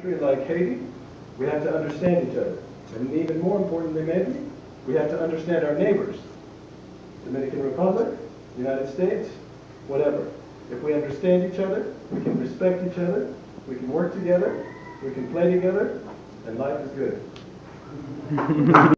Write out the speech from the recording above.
country like Haiti, we have to understand each other. And even more importantly, maybe, we have to understand our neighbors. Dominican Republic, United States, whatever. If we understand each other, we can respect each other, we can work together, we can play together, and life is good.